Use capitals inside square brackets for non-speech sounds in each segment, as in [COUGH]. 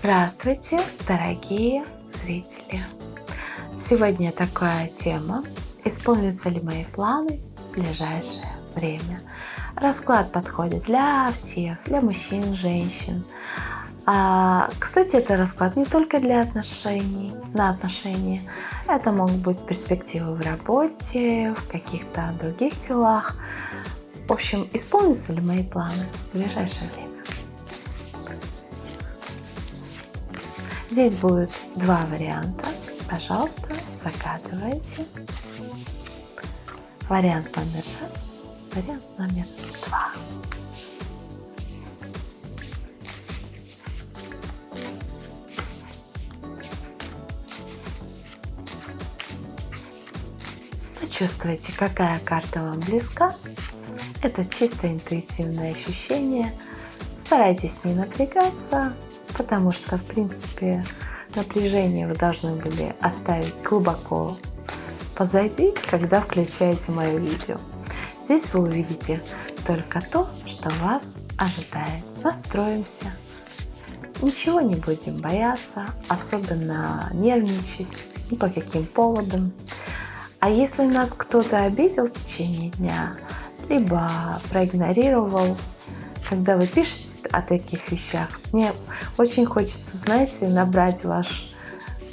Здравствуйте, дорогие зрители! Сегодня такая тема «Исполнятся ли мои планы в ближайшее время?» Расклад подходит для всех, для мужчин, женщин. А, кстати, это расклад не только для отношений, на отношения. Это могут быть перспективы в работе, в каких-то других делах. В общем, исполнятся ли мои планы в ближайшее время? Здесь будет два варианта. Пожалуйста, загадывайте. Вариант номер раз, вариант номер два. Почувствуйте, какая карта вам близка. Это чисто интуитивное ощущение. Старайтесь не напрягаться, потому что, в принципе, напряжение вы должны были оставить глубоко позади, когда включаете мое видео. Здесь вы увидите только то, что вас ожидает. Настроимся. Ничего не будем бояться, особенно нервничать, ни по каким поводам. А если нас кто-то обидел в течение дня, либо проигнорировал, когда вы пишете о таких вещах, мне очень хочется, знаете, набрать ваш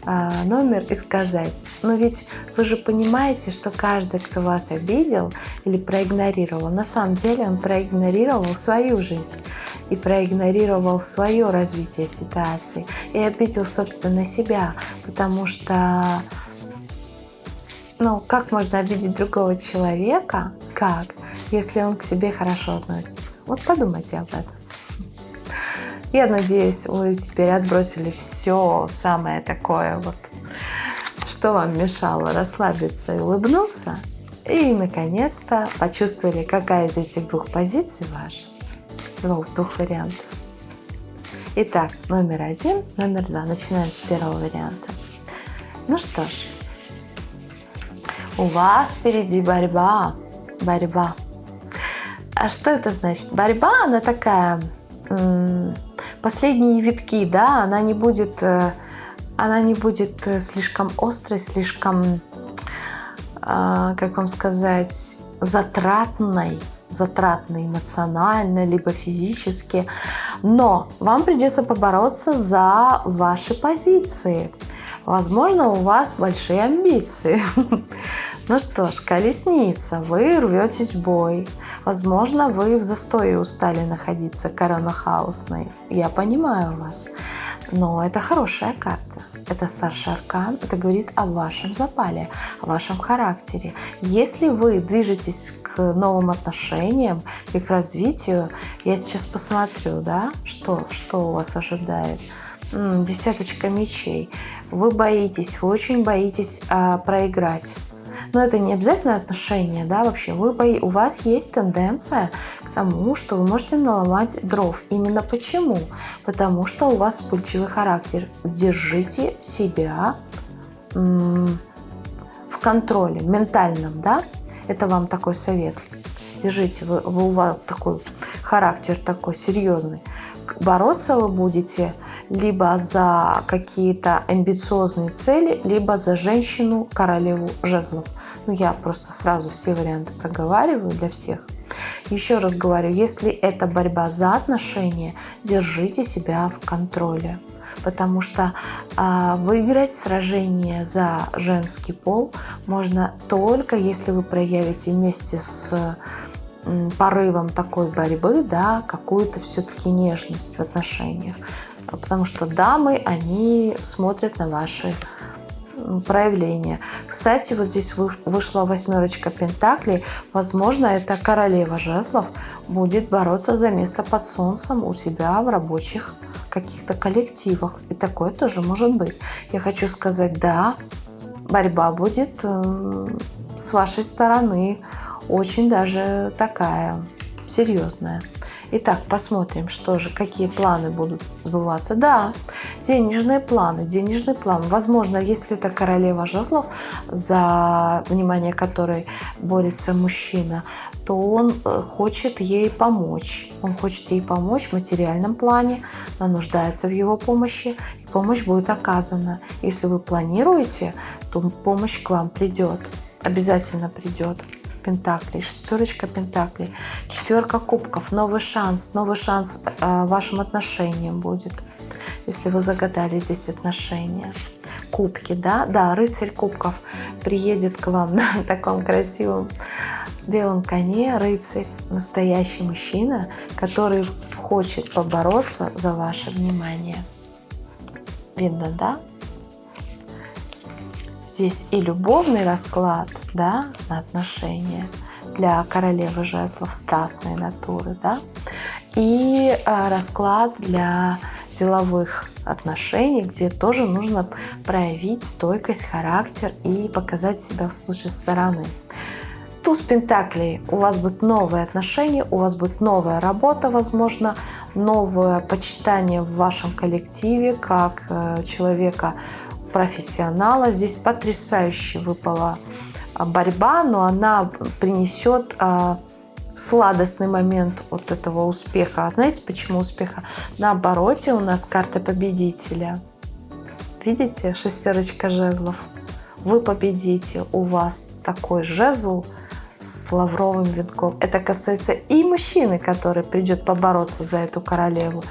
а, номер и сказать, но ведь вы же понимаете, что каждый, кто вас обидел или проигнорировал, на самом деле он проигнорировал свою жизнь и проигнорировал свое развитие ситуации и обидел, собственно, себя, потому что ну, как можно обидеть другого человека? Как? Если он к себе хорошо относится. Вот подумайте об этом. Я надеюсь, вы теперь отбросили все самое такое вот, что вам мешало расслабиться и улыбнуться. И, наконец-то, почувствовали, какая из этих двух позиций ваша. Двух, двух вариантов. Итак, номер один, номер два. Начинаем с первого варианта. Ну что ж, у вас впереди борьба. Борьба. А что это значит? Борьба, она такая последние витки, да, она не будет, э, она не будет э, слишком острой, слишком, а, как вам сказать, затратной, затратной эмоционально, либо физически. Но вам придется побороться за ваши позиции. Возможно, у вас большие амбиции. [LAUGHS] Ну что ж, колесница, вы рветесь в бой. Возможно, вы в застое устали находиться коронахаусной. Я понимаю вас. Но это хорошая карта. Это старший аркан. Это говорит о вашем запале, о вашем характере. Если вы движетесь к новым отношениям к развитию, я сейчас посмотрю, да, что, что у вас ожидает. Десяточка мечей. Вы боитесь, вы очень боитесь а, проиграть но это не обязательно отношения, да, вообще. Вы, у вас есть тенденция к тому, что вы можете наломать дров. Именно почему? Потому что у вас вспыльчивый характер. Держите себя в контроле, ментальном, да. Это вам такой совет. Держите, вы, вы у вас такой характер такой серьезный. Бороться вы будете либо за какие-то амбициозные цели, либо за женщину королеву жезлов. Ну, я просто сразу все варианты проговариваю для всех. Еще раз говорю, если это борьба за отношения, держите себя в контроле. Потому что э, выиграть сражение за женский пол можно только если вы проявите вместе с порывом такой борьбы, да, какую-то все-таки нежность в отношениях. Потому что дамы, они смотрят на ваши проявления. Кстати, вот здесь вышла восьмерочка пентаклей. Возможно, это королева жезлов будет бороться за место под солнцем у себя в рабочих каких-то коллективах. И такое тоже может быть. Я хочу сказать, да, борьба будет с вашей стороны очень даже такая серьезная. Итак, посмотрим, что же, какие планы будут сбываться. Да, денежные планы, денежный план. Возможно, если это королева жезлов, за внимание которой борется мужчина, то он э, хочет ей помочь. Он хочет ей помочь в материальном плане, она нуждается в его помощи, и помощь будет оказана. Если вы планируете, то помощь к вам придет, обязательно придет. Пентаклей, шестерочка Пентаклей, четверка кубков, новый шанс, новый шанс э, вашим отношениям будет, если вы загадали здесь отношения. Кубки, да, да, рыцарь кубков приедет к вам [LAUGHS] на таком красивом белом коне, рыцарь, настоящий мужчина, который хочет побороться за ваше внимание. Видно, да? Здесь и любовный расклад да, на отношения для королевы жезлов страстной натуры, да, и а, расклад для деловых отношений, где тоже нужно проявить стойкость, характер и показать себя с лучшей стороны. Туз Пентаклей. У вас будут новые отношения, у вас будет новая работа, возможно, новое почитание в вашем коллективе, как э, человека, профессионала. Здесь потрясающе выпала а, борьба, но она принесет а, сладостный момент вот этого успеха. А знаете, почему успеха? На обороте у нас карта победителя. Видите, шестерочка жезлов. Вы победите, у вас такой жезл с лавровым венком. Это касается и мужчины, который придет побороться за эту королеву,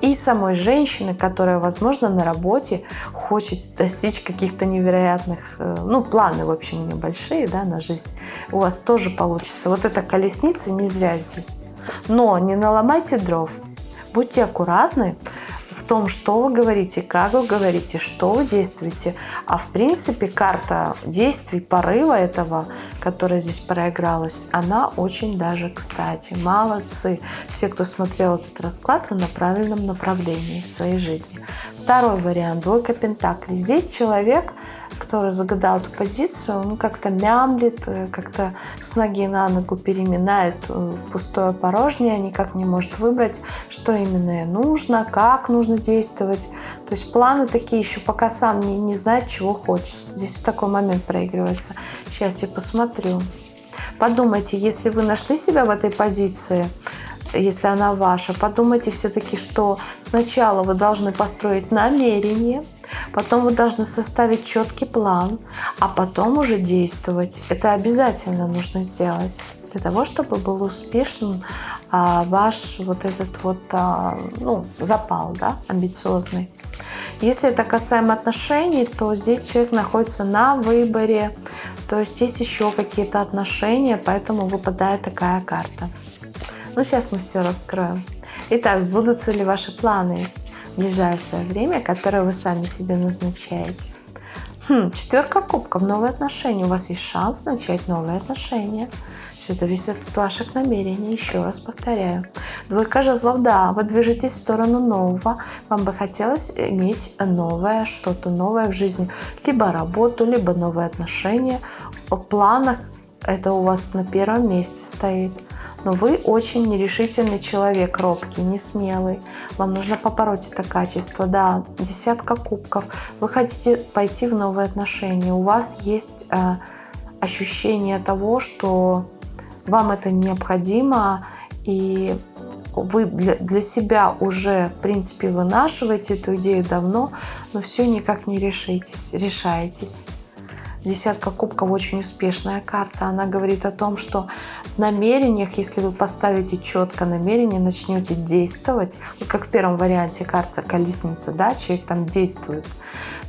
и самой женщины, которая, возможно, на работе хочет достичь каких-то невероятных, э, ну, планы, в общем, небольшие, да, на жизнь, у вас тоже получится. Вот эта колесница не зря здесь. Но не наломайте дров, будьте аккуратны, том, что вы говорите, как вы говорите, что вы действуете. А в принципе карта действий, порыва этого, которая здесь проигралась, она очень даже кстати. Молодцы. Все, кто смотрел этот расклад, вы на правильном направлении в своей жизни. Второй вариант. Двойка пентаклей. Здесь человек который загадал эту позицию, он как-то мямлит, э, как-то с ноги на ногу переминает э, пустое порожнее, никак не может выбрать, что именно нужно, как нужно действовать. То есть планы такие еще пока сам не, не знает, чего хочет. Здесь такой момент проигрывается. Сейчас я посмотрю. Подумайте, если вы нашли себя в этой позиции, если она ваша, подумайте все-таки, что сначала вы должны построить намерение, Потом вы должны составить четкий план, а потом уже действовать. Это обязательно нужно сделать для того, чтобы был успешен а, ваш вот этот вот а, ну, запал, да, амбициозный. Если это касаемо отношений, то здесь человек находится на выборе, то есть есть еще какие-то отношения, поэтому выпадает такая карта. Ну, сейчас мы все раскроем. Итак, сбудутся ли ваши планы? Ближайшее время, которое вы сами себе назначаете. Хм, четверка кубков, новые отношения. У вас есть шанс начать новые отношения. Все зависит от ваших намерений, еще раз повторяю. Двойка жезлов, да, вы движетесь в сторону нового. Вам бы хотелось иметь новое, что-то новое в жизни. Либо работу, либо новые отношения. В планах это у вас на первом месте стоит но вы очень нерешительный человек, робкий, не смелый. Вам нужно побороть это качество. Да, десятка кубков. Вы хотите пойти в новые отношения. У вас есть э, ощущение того, что вам это необходимо, и вы для, для себя уже, в принципе, вынашиваете эту идею давно, но все никак не решитесь, решаетесь. Десятка кубков очень успешная карта. Она говорит о том, что в намерениях, если вы поставите четко намерение, начнете действовать, вот как в первом варианте карта колесница, да, человек там действует,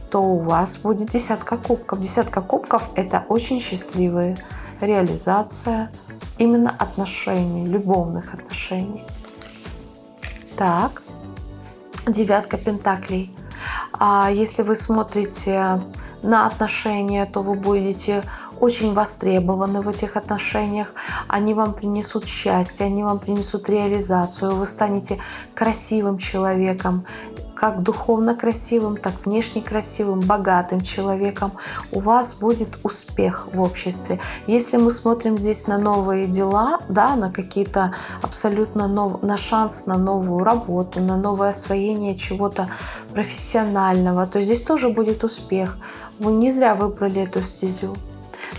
то у вас будет десятка кубков. Десятка кубков – это очень счастливая реализация именно отношений, любовных отношений. Так, девятка пентаклей. А если вы смотрите на отношения, то вы будете очень востребованы в этих отношениях, они вам принесут счастье, они вам принесут реализацию, вы станете красивым человеком, как духовно красивым, так внешне красивым, богатым человеком, у вас будет успех в обществе. Если мы смотрим здесь на новые дела, да, на какие-то абсолютно нов... на шанс на новую работу, на новое освоение чего-то профессионального, то здесь тоже будет успех. Вы не зря выбрали эту стезю.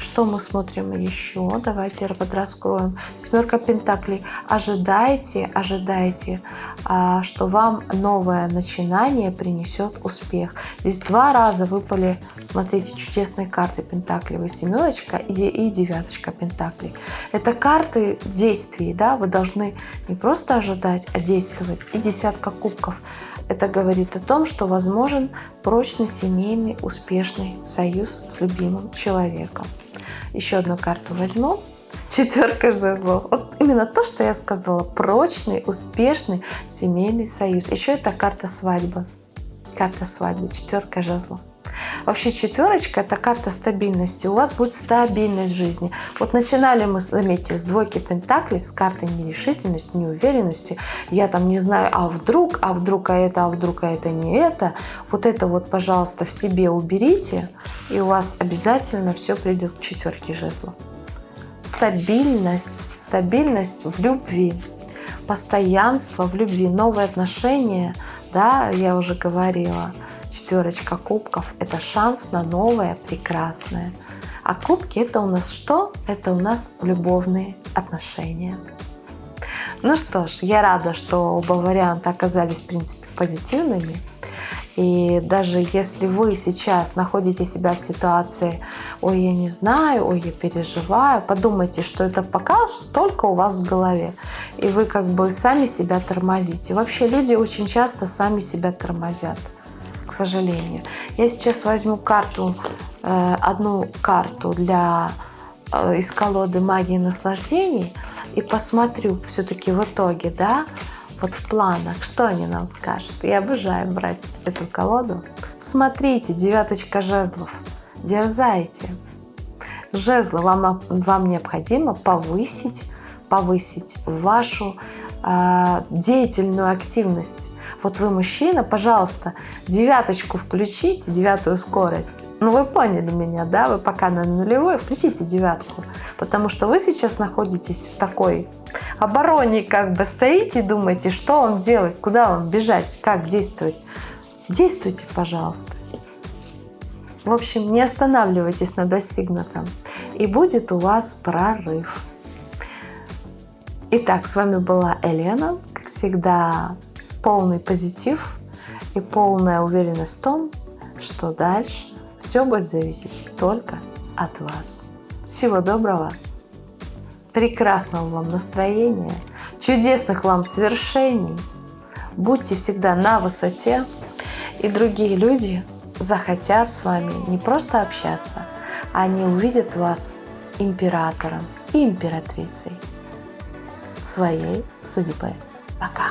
Что мы смотрим еще? Давайте подраскроем. Семерка Пентаклей. Ожидайте, ожидайте, а, что вам новое начинание принесет успех. Здесь два раза выпали, смотрите, чудесные карты Пентаклевой. Семерочка и, девяточка Пентаклей. Это карты действий, да, вы должны не просто ожидать, а действовать. И десятка кубков. Это говорит о том, что возможен прочный семейный успешный союз с любимым человеком. Еще одну карту возьму. Четверка жезлов. Вот именно то, что я сказала. Прочный, успешный семейный союз. Еще это карта свадьбы. Карта свадьбы. Четверка жезлов. Вообще четверочка – это карта стабильности. У вас будет стабильность жизни. Вот начинали мы, заметьте, с двойки пентаклей, с карты нерешительности, неуверенности. Я там не знаю, а вдруг, а вдруг, а это, а вдруг, а это не это. Вот это вот, пожалуйста, в себе уберите, и у вас обязательно все придет к четверке жезлов. Стабильность, стабильность в любви, постоянство в любви, новые отношения, да, я уже говорила – Четверочка кубков – это шанс на новое, прекрасное. А кубки – это у нас что? Это у нас любовные отношения. Ну что ж, я рада, что оба варианта оказались, в принципе, позитивными. И даже если вы сейчас находите себя в ситуации «Ой, я не знаю», «Ой, я переживаю», подумайте, что это пока только у вас в голове. И вы как бы сами себя тормозите. Вообще люди очень часто сами себя тормозят к сожалению. Я сейчас возьму карту, э, одну карту для э, из колоды магии наслаждений и посмотрю все-таки в итоге, да, вот в планах, что они нам скажут. Я обожаю брать эту колоду. Смотрите, девяточка жезлов. Дерзайте. Жезлы вам, вам необходимо повысить, повысить вашу э, деятельную активность вот вы мужчина, пожалуйста, девяточку включите, девятую скорость. Ну вы поняли меня, да? Вы пока на нулевой, включите девятку. Потому что вы сейчас находитесь в такой обороне, как бы стоите и думаете, что вам делать, куда вам бежать, как действовать. Действуйте, пожалуйста. В общем, не останавливайтесь на достигнутом. И будет у вас прорыв. Итак, с вами была Елена. Как всегда, полный позитив и полная уверенность в том, что дальше все будет зависеть только от вас. Всего доброго, прекрасного вам настроения, чудесных вам свершений. Будьте всегда на высоте, и другие люди захотят с вами не просто общаться, они увидят вас императором и императрицей своей судьбы. Пока!